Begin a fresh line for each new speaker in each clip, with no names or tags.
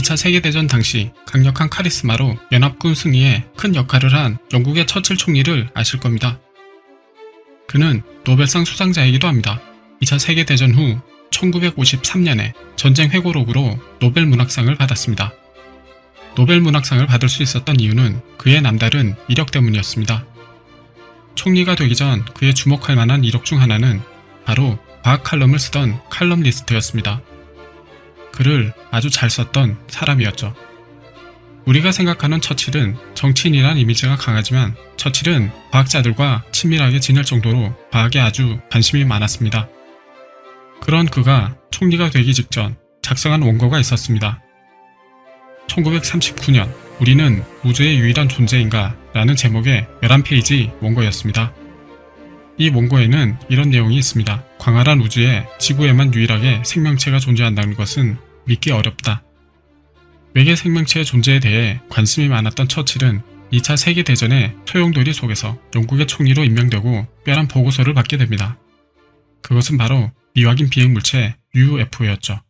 2차 세계대전 당시 강력한 카리스마로 연합군 승리에 큰 역할을 한 영국의 처칠 총리를 아실 겁니다. 그는 노벨상 수상자이기도 합니다. 2차 세계대전 후 1953년에 전쟁 회고록으로 노벨 문학상을 받았습니다. 노벨 문학상을 받을 수 있었던 이유는 그의 남다른 이력 때문이었습니다. 총리가 되기 전 그의 주목할 만한 이력 중 하나는 바로 과학 칼럼을 쓰던 칼럼리스트였습니다. 글을 아주 잘 썼던 사람이었죠. 우리가 생각하는 처칠은 정치인이란 이미지가 강하지만 처칠은 과학자들과 친밀하게 지낼 정도로 과학에 아주 관심이 많았습니다. 그런 그가 총리가 되기 직전 작성한 원고가 있었습니다. 1939년 우리는 우주의 유일한 존재인가 라는 제목의 11페이지 원고였습니다. 이 원고에는 이런 내용이 있습니다. 광활한 우주에 지구에만 유일하게 생명체가 존재한다는 것은 믿기 어렵다. 외계 생명체의 존재에 대해 관심이 많았던 처칠은 2차 세계대전의 소용돌이 속에서 영국의 총리로 임명되고 특별한 보고서를 받게 됩니다. 그것은 바로 미확인 비행물체 UFO였죠.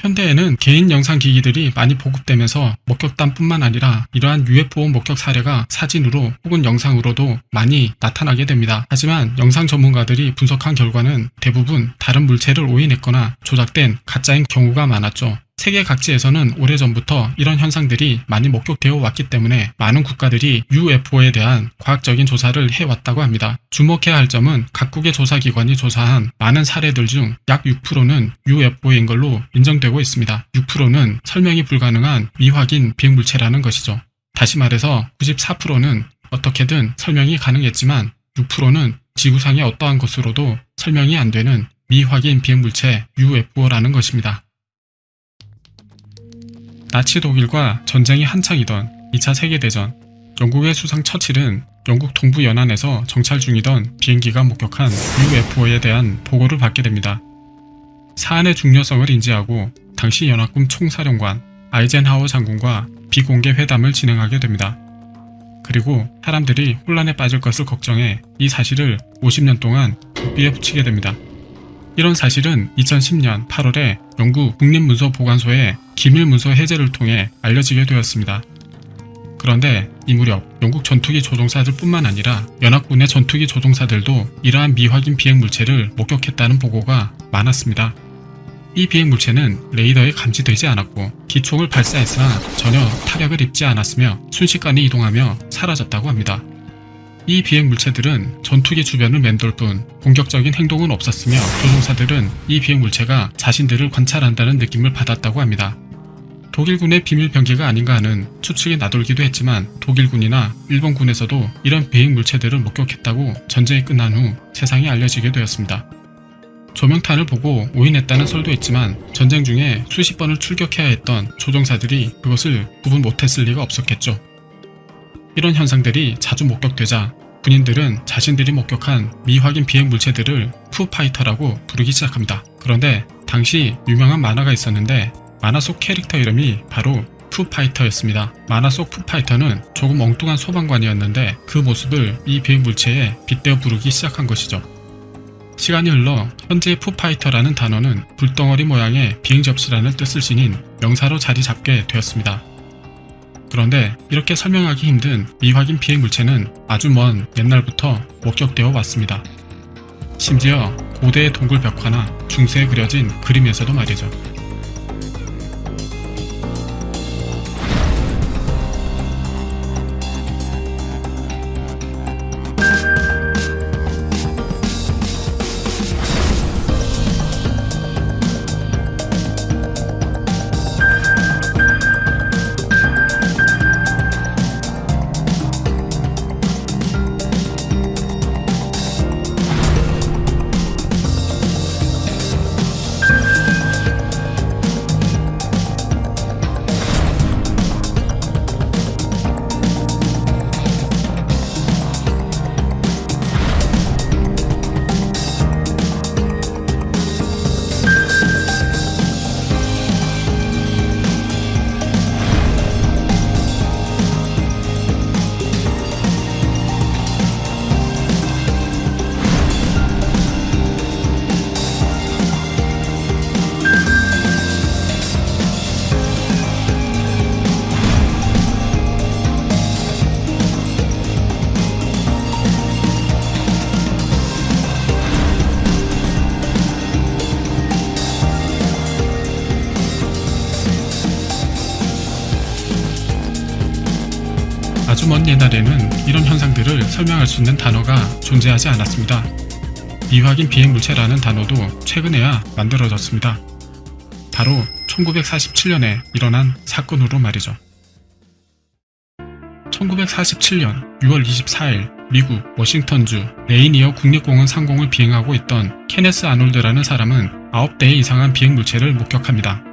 현대에는 개인 영상 기기들이 많이 보급되면서 목격담뿐만 아니라 이러한 UFO 목격 사례가 사진으로 혹은 영상으로도 많이 나타나게 됩니다. 하지만 영상 전문가들이 분석한 결과는 대부분 다른 물체를 오인했거나 조작된 가짜인 경우가 많았죠. 세계 각지에서는 오래전부터 이런 현상들이 많이 목격되어 왔기 때문에 많은 국가들이 UFO에 대한 과학적인 조사를 해왔다고 합니다. 주목해야 할 점은 각국의 조사기관이 조사한 많은 사례들 중 약 6%는 UFO인 걸로 인정되고 있습니다. 6%는 설명이 불가능한 미확인 비행물체라는 것이죠. 다시 말해서 94%는 어떻게든 설명이 가능했지만 6%는 지구상의 어떠한 것으로도 설명이 안 되는 미확인 비행물체 UFO라는 것입니다. 나치 독일과 전쟁이 한창이던 2차 세계대전 영국의 수상 처칠은 영국 동부 연안에서 정찰 중이던 비행기가 목격한 UFO에 대한 보고를 받게 됩니다. 사안의 중요성을 인지하고 당시 연합군 총사령관 아이젠하워 장군과 비공개 회담을 진행하게 됩니다. 그리고 사람들이 혼란에 빠질 것을 걱정해 이 사실을 50년 동안 고삐에 붙이게 됩니다. 이런 사실은 2010년 8월에 영국 국립문서보관소의 기밀문서 해제를 통해 알려지게 되었습니다. 그런데 이 무렵 영국 전투기 조종사들 뿐만 아니라 연합군의 전투기 조종사들도 이러한 미확인 비행물체를 목격했다는 보고가 많았습니다. 이 비행물체는 레이더에 감지되지 않았고 기총을 발사했으나 전혀 타격을 입지 않았으며 순식간에 이동하며 사라졌다고 합니다. 이 비행 물체들은 전투기 주변을 맴돌 뿐 공격적인 행동은 없었으며 조종사들은 이 비행 물체가 자신들을 관찰한다는 느낌을 받았다고 합니다. 독일군의 비밀 병기가 아닌가 하는 추측이 나돌기도 했지만 독일군이나 일본군에서도 이런 비행 물체들을 목격했다고 전쟁이 끝난 후 세상에 알려지게 되었습니다. 조명탄을 보고 오인했다는 설도 있지만 전쟁 중에 수십 번을 출격해야 했던 조종사들이 그것을 구분 못했을 리가 없었겠죠. 이런 현상들이 자주 목격되자 군인들은 자신들이 목격한 미확인 비행 물체들을 foo fighter라고 부르기 시작합니다. 그런데 당시 유명한 만화가 있었는데 만화 속 캐릭터 이름이 바로 푸파이터였습니다. 만화 속 푸파이터는 조금 엉뚱한 소방관이었는데 그 모습을 이 비행 물체에 빗대어 부르기 시작한 것이죠. 시간이 흘러 현재의 푸파이터라는 단어는 불덩어리 모양의 비행 접시라는 뜻을 지닌 명사로 자리 잡게 되었습니다. 그런데 이렇게 설명하기 힘든 미확인 비행 물체는 아주 먼 옛날부터 목격되어 왔습니다. 심지어 고대의 동굴 벽화나 중세에 그려진 그림에서도 말이죠. 먼 옛날에는 이런 현상들을 설명할 수 있는 단어가 존재하지 않았습니다. 미확인 비행물체라는 단어도 최근에야 만들어졌습니다. 바로 1947년에 일어난 사건으로 말이죠. 1947년 6월 24일 미국 워싱턴주 레이니어 국립공원 상공을 비행하고 있던 케네스 아놀드라는 사람은 9대의 이상한 비행물체를 목격합니다.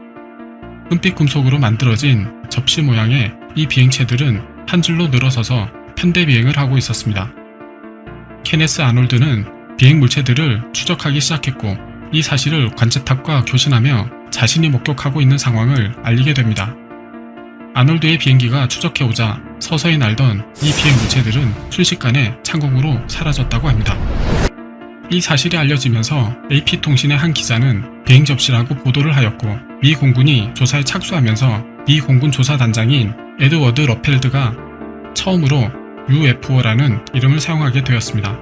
은빛 금속으로 만들어진 접시 모양의 이 비행체들은 한 줄로 늘어서서 편대 비행을 하고 있었습니다. 케네스 아놀드는 비행 물체들을 추적하기 시작했고 이 사실을 관제탑과 교신하며 자신이 목격하고 있는 상황을 알리게 됩니다. 아놀드의 비행기가 추적해오자 서서히 날던 이 비행 물체들은 순식간에 창공으로 사라졌다고 합니다. 이 사실이 알려지면서 AP통신의 한 기자는 비행 접시라고 보도를 하였고 미 공군이 조사에 착수하면서 미 공군 조사단장인 에드워드 루펠트가 처음으로 UFO라는 이름을 사용하게 되었습니다.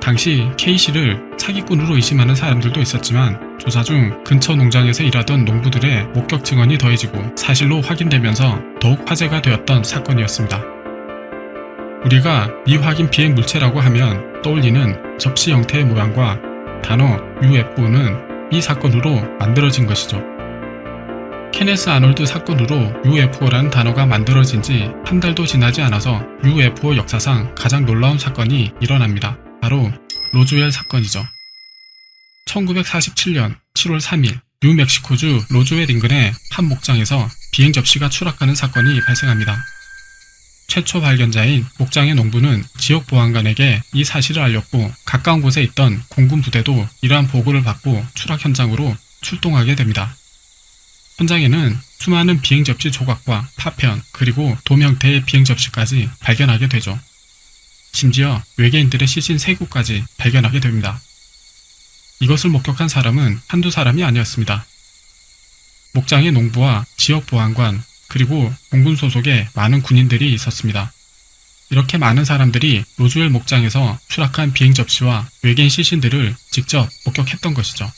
당시 K씨를 사기꾼으로 의심하는 사람들도 있었지만 조사 중 근처 농장에서 일하던 농부들의 목격 증언이 더해지고 사실로 확인되면서 더욱 화제가 되었던 사건이었습니다. 우리가 미확인 비행 물체라고 하면 떠올리는 접시 형태의 모양과 단어 UFO는 이 사건으로 만들어진 것이죠. 케네스 아놀드 사건으로 UFO라는 단어가 만들어진 지 한 달도 지나지 않아서 UFO 역사상 가장 놀라운 사건이 일어납니다. 바로 로즈웰 사건이죠. 1947년 7월 3일 뉴멕시코주 로즈웰 인근의 한 목장에서 비행 접시가 추락하는 사건이 발생합니다. 최초 발견자인 목장의 농부는 지역 보안관에게 이 사실을 알렸고 가까운 곳에 있던 공군 부대도 이러한 보고를 받고 추락 현장으로 출동하게 됩니다. 현장에는 수많은 비행 접시 조각과 파편 그리고 돔 형태의 비행 접시까지 발견하게 되죠. 심지어 외계인들의 시신 3구까지 발견하게 됩니다. 이것을 목격한 사람은 한두 사람이 아니었습니다. 목장의 농부와 지역 보안관 그리고 공군 소속의 많은 군인들이 있었습니다. 이렇게 많은 사람들이 로즈웰 목장에서 추락한 비행 접시와 외계인 시신들을 직접 목격했던 것이죠.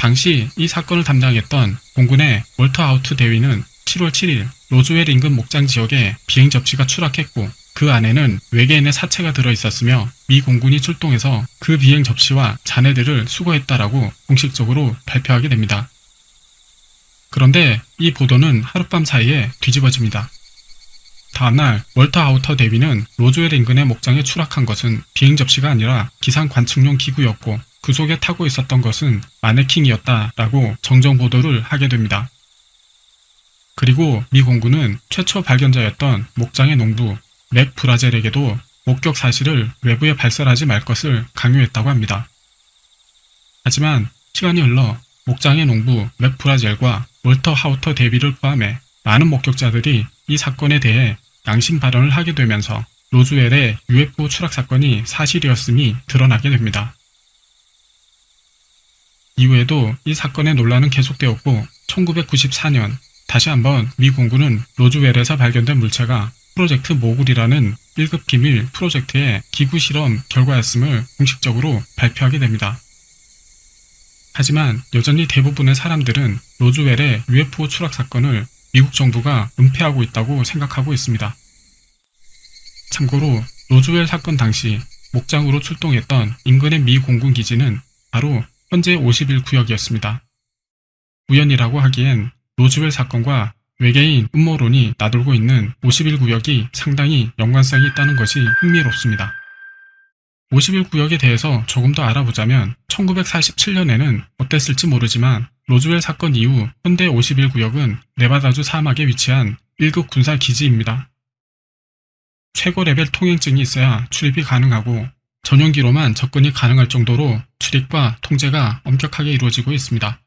당시 이 사건을 담당했던 공군의 월터 하우트 대위는 7월 7일 로즈웰 인근 목장 지역에 비행 접시가 추락했고 그 안에는 외계인의 사체가 들어있었으며 미 공군이 출동해서 그 비행 접시와 잔해들을 수거했다라고 공식적으로 발표하게 됩니다. 그런데 이 보도는 하룻밤 사이에 뒤집어집니다. 다음날 월터 하우트 대위는 로즈웰 인근의 목장에 추락한 것은 비행 접시가 아니라 기상 관측용 기구였고 그 속에 타고 있었던 것은 마네킹이었다 라고 정정 보도를 하게 됩니다. 그리고 미 공군은 최초 발견자였던 목장의 농부 맥 브라젤에게도 목격 사실을 외부에 발설하지 말 것을 강요했다고 합니다. 하지만 시간이 흘러 목장의 농부 맥 브라젤과 월터 하우터 대비를 포함해 많은 목격자들이 이 사건에 대해 양심 발언을 하게 되면서 로즈웰의 UFO 추락 사건이 사실이었음이 드러나게 됩니다. 이후에도 이 사건의 논란은 계속되었고 1994년 다시 한번 미 공군은 로즈웰에서 발견된 물체가 프로젝트 모굴이라는 1급 기밀 프로젝트의 기구 실험 결과였음을 공식적으로 발표하게 됩니다. 하지만 여전히 대부분의 사람들은 로즈웰의 UFO 추락 사건을 미국 정부가 은폐하고 있다고 생각하고 있습니다. 참고로 로즈웰 사건 당시 목장으로 출동했던 인근의 미 공군 기지는 바로 현재 51구역이었습니다. 우연이라고 하기엔 로즈웰 사건과 외계인 음모론이 나돌고 있는 51구역이 상당히 연관성이 있다는 것이 흥미롭습니다. 51구역에 대해서 조금 더 알아보자면 1947년에는 어땠을지 모르지만 로즈웰 사건 이후 현대 51구역은 네바다주 사막에 위치한 1급 군사 기지입니다. 최고 레벨 통행증이 있어야 출입이 가능하고 전용기로만 접근이 가능할 정도로 출입과 통제가 엄격하게 이루어지고 있습니다.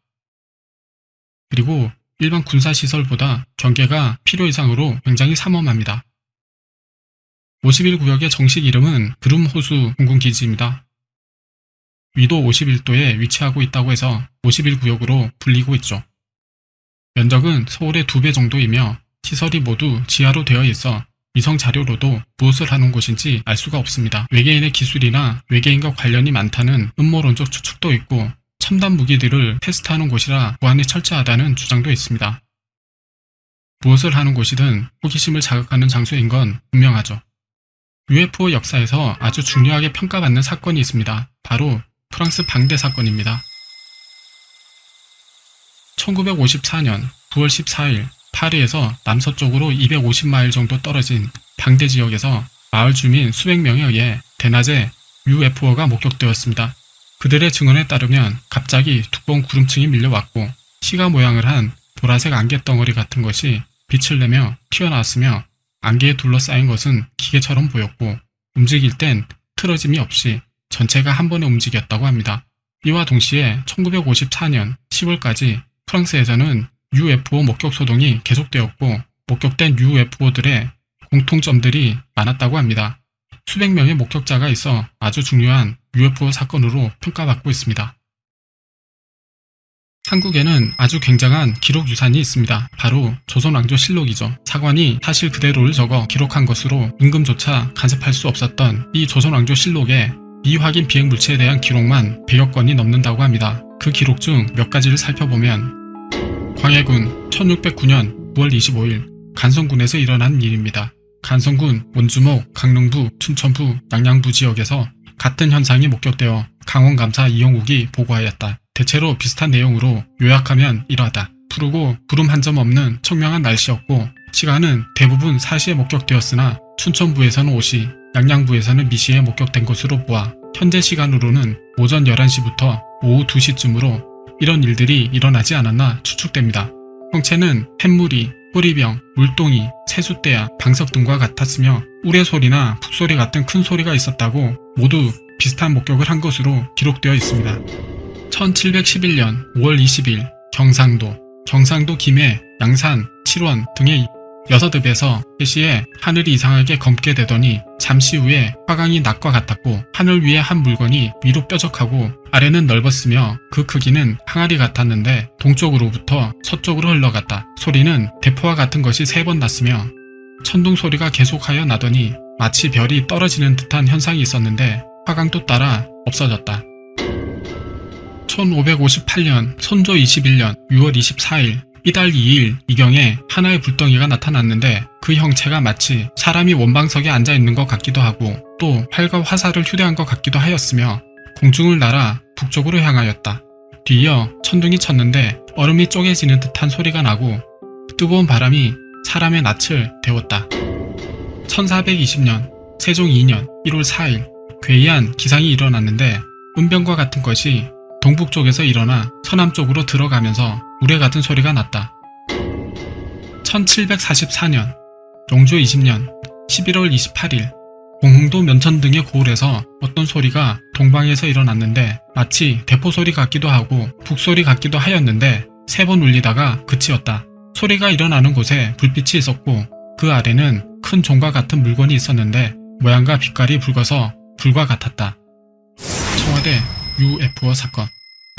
그리고 일반 군사시설보다 경계가 필요 이상으로 굉장히 삼엄합니다. 51구역의 정식 이름은 그름호수 공군기지입니다. 위도 51도에 위치하고 있다고 해서 51구역으로 불리고 있죠. 면적은 서울의 2배 정도이며 시설이 모두 지하로 되어 있어 위성 자료로도 무엇을 하는 곳인지 알 수가 없습니다. 외계인의 기술이나 외계인과 관련이 많다는 음모론적 추측도 있고 첨단 무기들을 테스트하는 곳이라 보안이 철저하다는 주장도 있습니다. 무엇을 하는 곳이든 호기심을 자극하는 장소인 건 분명하죠. UFO 역사에서 아주 중요하게 평가받는 사건이 있습니다. 바로 프랑스 방대 사건입니다. 1954년 9월 14일 파리에서 남서쪽으로 250마일 정도 떨어진 방대 지역에서 마을 주민 수백 명에 의해 대낮에 UFO가 목격되었습니다. 그들의 증언에 따르면 갑자기 두꺼운 구름층이 밀려왔고 시가 모양을 한 보라색 안개 덩어리 같은 것이 빛을 내며 튀어나왔으며 안개에 둘러싸인 것은 기계처럼 보였고 움직일 땐 틀어짐이 없이 전체가 한 번에 움직였다고 합니다. 이와 동시에 1954년 10월까지 프랑스에서는 UFO 목격 소동이 계속되었고 목격된 UFO들의 공통점들이 많았다고 합니다. 수백 명의 목격자가 있어 아주 중요한 UFO 사건으로 평가받고 있습니다. 한국에는 아주 굉장한 기록 유산이 있습니다. 바로 조선왕조실록이죠. 사관이 사실 그대로를 적어 기록한 것으로 임금조차 간섭할 수 없었던 이 조선왕조실록에 미확인 비행 물체에 대한 기록만 100여 건이 넘는다고 합니다. 그 기록 중 몇 가지를 살펴보면 광해군 1609년 9월 25일 간성군에서 일어난 일입니다. 간성군 원주목, 강릉부, 춘천부, 양양부 지역에서 같은 현상이 목격되어 강원감사 이영욱이 보고하였다. 대체로 비슷한 내용으로 요약하면 이러하다. 푸르고 구름 한 점 없는 청명한 날씨였고 시간은 대부분 4시에 목격되었으나 춘천부에서는 5시, 양양부에서는 미시에 목격된 것으로 보아 현재 시간으로는 오전 11시부터 오후 2시쯤으로 이런 일들이 일어나지 않았나 추측됩니다. 형체는 햇무리, 뿌리병, 물동이, 세숫대야, 방석 등과 같았으며 우레소리나 북소리 같은 큰 소리가 있었다고 모두 비슷한 목격을 한 것으로 기록되어 있습니다. 1711년 5월 20일 경상도, 경상도 김해, 양산, 칠원 등의 여섯 읍에서 3시에 하늘이 이상하게 검게 되더니 잠시 후에 화강이 낮과 같았고 하늘 위에 한 물건이 위로 뾰족하고 아래는 넓었으며 그 크기는 항아리 같았는데 동쪽으로부터 서쪽으로 흘러갔다. 소리는 대포와 같은 것이 세 번 났으며 천둥 소리가 계속하여 나더니 마치 별이 떨어지는 듯한 현상이 있었는데 화강도 따라 없어졌다. 1558년 선조 21년 6월 24일 이달 2일 이경에 하나의 불덩이가 나타났는데 그 형체가 마치 사람이 원방석에 앉아 있는 것 같기도 하고 또 활과 화살을 휴대한 것 같기도 하였으며 공중을 날아 북쪽으로 향하였다. 뒤이어 천둥이 쳤는데 얼음이 쪼개지는 듯한 소리가 나고 뜨거운 바람이 사람의 낯을 데웠다. 1420년 세종 2년 1월 4일 괴이한 기상이 일어났는데 은병과 같은 것이 동북쪽에서 일어나 서남쪽으로 들어가면서 우레 같은 소리가 났다. 1744년 영조 20년 11월 28일 공흥도 면천 등의 고을에서 어떤 소리가 동방에서 일어났는데 마치 대포 소리 같기도 하고 북소리 같기도 하였는데 세 번 울리다가 그치었다. 소리가 일어나는 곳에 불빛이 있었고 그 아래는 큰 종과 같은 물건이 있었는데 모양과 빛깔이 붉어서 불과 같았다. 청와대 UFO 사건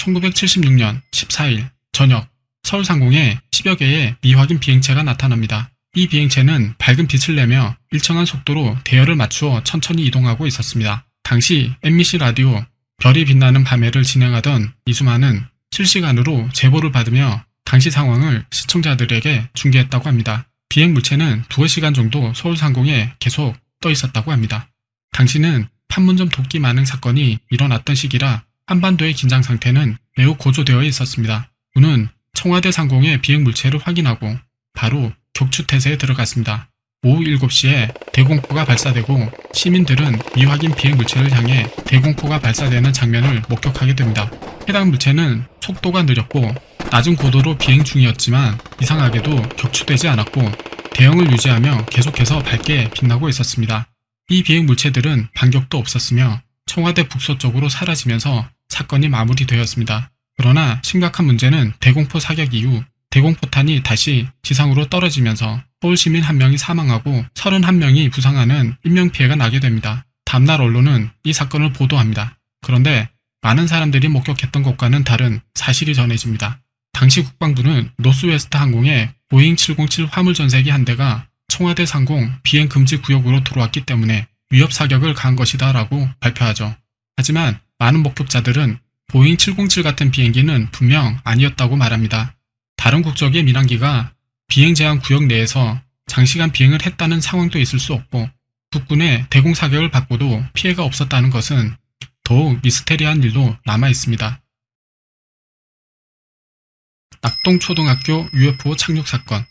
1976년 14일 저녁 서울 상공에 10여 개의 미확인 비행체가 나타납니다. 이 비행체는 밝은 빛을 내며 일정한 속도로 대열을 맞추어 천천히 이동하고 있었습니다. 당시 MBC 라디오 별이 빛나는 밤에를 진행하던 이수만은 실시간으로 제보를 받으며 당시 상황을 시청자들에게 중계했다고 합니다. 비행 물체는 두어 시간 정도 서울 상공에 계속 떠 있었다고 합니다. 당시는 판문점 도끼 만행 사건이 일어났던 시기라 한반도의 긴장 상태는 매우 고조되어 있었습니다. 군은 청와대 상공의 비행 물체를 확인하고 바로 격추태세에 들어갔습니다. 오후 7시에 대공포가 발사되고 시민들은 미확인 비행 물체를 향해 대공포가 발사되는 장면을 목격하게 됩니다. 해당 물체는 속도가 느렸고 낮은 고도로 비행 중이었지만 이상하게도 격추되지 않았고 대형을 유지하며 계속해서 밝게 빛나고 있었습니다. 이 비행 물체들은 반격도 없었으며 청와대 북서쪽으로 사라지면서 사건이 마무리되었습니다. 그러나 심각한 문제는 대공포 사격 이후 대공포탄이 다시 지상으로 떨어지면서 서울 시민 한 명이 사망하고 31명이 부상하는 인명피해가 나게 됩니다. 다음날 언론은 이 사건을 보도합니다. 그런데 많은 사람들이 목격했던 것과는 다른 사실이 전해집니다. 당시 국방부는 노스웨스트 항공의 보잉 707 화물전세기 한 대가 청와대 상공 비행 금지 구역으로 들어왔기 때문에 위협 사격을 가한 것이다 라고 발표하죠. 하지만 많은 목격자들은 보잉 707 같은 비행기는 분명 아니었다고 말합니다. 다른 국적의 민항기가 비행 제한 구역 내에서 장시간 비행을 했다는 상황도 있을 수 없고 국군의 대공 사격을 받고도 피해가 없었다는 것은 더욱 미스테리한 일로 남아 있습니다. 낙동초등학교 UFO 착륙 사건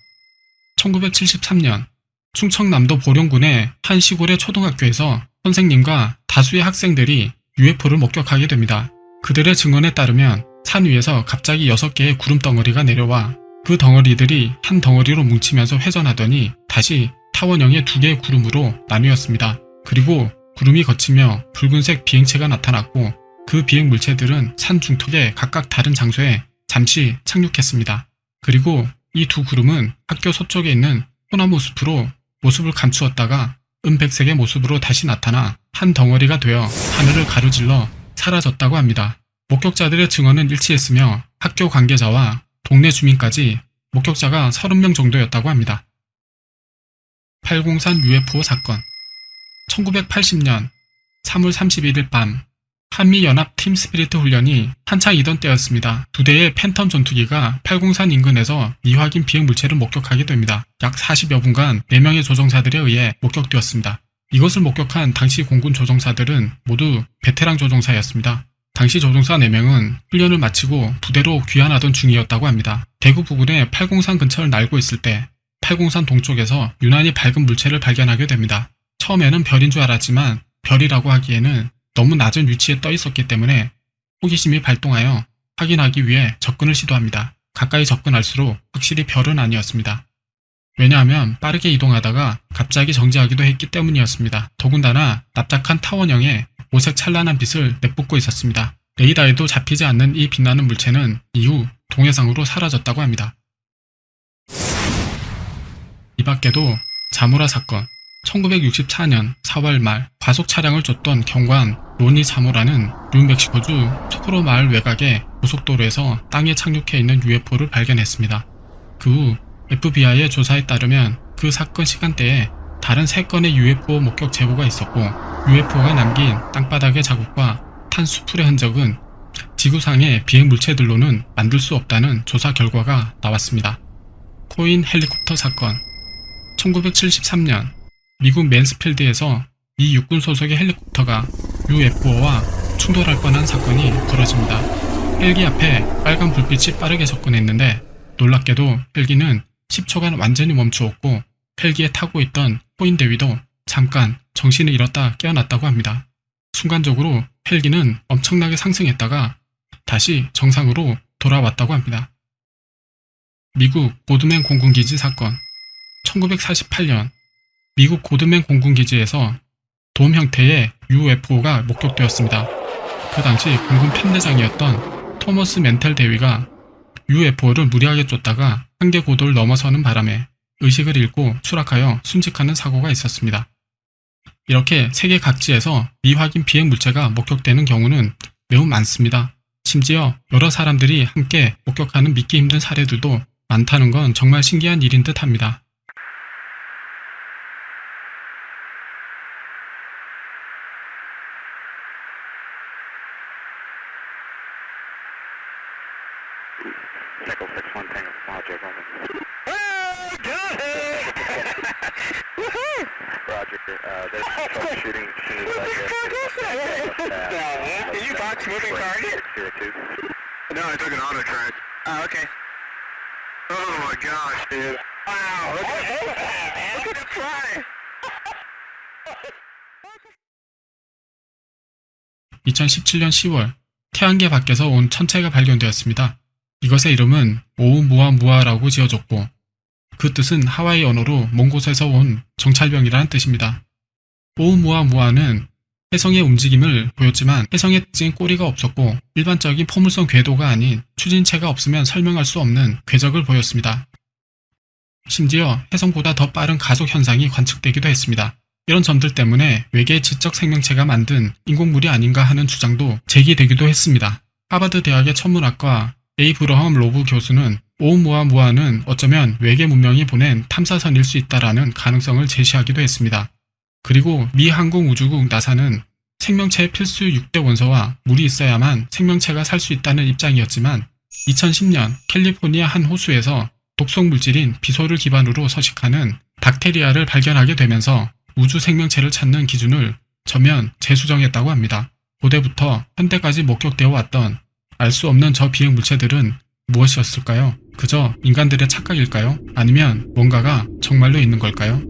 1973년 충청남도 보령군의 한 시골의 초등학교에서 선생님과 다수의 학생들이 UFO를 목격하게 됩니다. 그들의 증언에 따르면 산 위에서 갑자기 6개의 구름 덩어리가 내려와 그 덩어리들이 한 덩어리로 뭉치면서 회전하더니 다시 타원형의 두 개의 구름으로 나뉘었습니다. 그리고 구름이 걷히며 붉은색 비행체가 나타났고 그 비행 물체들은 산 중턱의 각각 다른 장소에 잠시 착륙했습니다. 그리고 이 두 구름은 학교 서쪽에 있는 소나무 숲으로 모습을 감추었다가 은백색의 모습으로 다시 나타나 한 덩어리가 되어 하늘을 가로질러 사라졌다고 합니다. 목격자들의 증언은 일치했으며 학교 관계자와 동네 주민까지 목격자가 30명 정도였다고 합니다. 803 UFO 사건 1980년 3월 31일 밤 한미연합 팀 스피리트 훈련이 한창이던 때였습니다. 두 대의 팬텀 전투기가 803 인근에서 미확인 비행 물체를 목격하게 됩니다. 약 40여 분간 4명의 조종사들에 의해 목격되었습니다. 이것을 목격한 당시 공군 조종사들은 모두 베테랑 조종사였습니다. 당시 조종사 4명은 훈련을 마치고 부대로 귀환하던 중이었다고 합니다. 대구 부근의 803 근처를 날고 있을 때 803 동쪽에서 유난히 밝은 물체를 발견하게 됩니다. 처음에는 별인 줄 알았지만 별이라고 하기에는 너무 낮은 위치에 떠 있었기 때문에 호기심이 발동하여 확인하기 위해 접근을 시도합니다. 가까이 접근할수록 확실히 별은 아니었습니다. 왜냐하면 빠르게 이동하다가 갑자기 정지하기도 했기 때문이었습니다. 더군다나 납작한 타원형의 오색 찬란한 빛을 내뿜고 있었습니다. 레이더에도 잡히지 않는 이 빛나는 물체는 이후 동해상으로 사라졌다고 합니다. 이 밖에도 자무라 사건, 1964년 4월 말 과속 차량을 쫓던 경관 로니 자무라는 뉴멕시코주 토크로 마을 외곽의 고속도로에서 땅에 착륙해 있는 UFO를 발견했습니다. 그 후 FBI의 조사에 따르면 그 사건 시간대에 다른 3건의 UFO 목격 제보가 있었고 UFO가 남긴 땅바닥의 자국과 탄 수풀의 흔적은 지구상의 비행 물체들로는 만들 수 없다는 조사 결과가 나왔습니다. 코인 헬리콥터 사건 1973년 미국 맨스필드에서 미 육군 소속의 헬리콥터가 UFO와 충돌할 뻔한 사건이 벌어집니다. 헬기 앞에 빨간 불빛이 빠르게 접근했는데 놀랍게도 헬기는 10초간 완전히 멈추었고 헬기에 타고 있던 코인 대위도 잠깐 정신을 잃었다 깨어났다고 합니다. 순간적으로 헬기는 엄청나게 상승했다가 다시 정상으로 돌아왔다고 합니다. 미국 고드맨 공군기지 사건 1948년 미국 고드맨 공군기지에서 돔 형태의 UFO가 목격되었습니다. 그 당시 공군 편대장이었던 토머스 멘텔 대위가 UFO를 무리하게 쫓다가 한계 고도를 넘어서는 바람에 의식을 잃고 추락하여 순직하는 사고가 있었습니다. 이렇게 세계 각지에서 미확인 비행 물체가 목격되는 경우는 매우 많습니다. 심지어 여러 사람들이 함께 목격하는 믿기 힘든 사례들도 많다는 건 정말 신기한 일인 듯 합니다.
Echo 61 Tango, Roger, over.
Oh, got it! Woohoo!
Roger, uh, there's troubleshooting as soon as I get
man. Did you box moving target?
Zero two.
No, I took an auto track. Oh, okay. Oh my gosh, dude. Wow, look at that, man. Look at it fly.
2017년 10월 태양계 밖에서 온 천체가 발견되었습니다. 이것의 이름은 오우무아무아라고 지어졌고 그 뜻은 하와이 언어로 먼 곳에서 온 정찰병이라는 뜻입니다. 오우무아무아는 혜성의 움직임을 보였지만 혜성의 특징인 꼬리가 없었고 일반적인 포물선 궤도가 아닌 추진체가 없으면 설명할 수 없는 궤적을 보였습니다. 심지어 혜성보다 더 빠른 가속 현상이 관측되기도 했습니다. 이런 점들 때문에 외계 지적 생명체가 만든 인공물이 아닌가 하는 주장도 제기되기도 했습니다. 하버드 대학의 천문학과 에이 브러함 로브 교수는 오umu아무아는 어쩌면 외계 문명이 보낸 탐사선일 수 있다라는 가능성을 제시하기도 했습니다. 그리고 미 항공우주국 나사는 생명체의 필수 6대 원소와 물이 있어야만 생명체가 살 수 있다는 입장이었지만 2010년 캘리포니아 한 호수에서 독성 물질인 비소를 기반으로 서식하는 박테리아를 발견하게 되면서 우주 생명체를 찾는 기준을 전면 재수정했다고 합니다. 고대부터 현대까지 목격되어 왔던 알 수 없는 저 비행 물체들은 무엇이었을까요? 그저 인간들의 착각일까요? 아니면 뭔가가 정말로 있는 걸까요?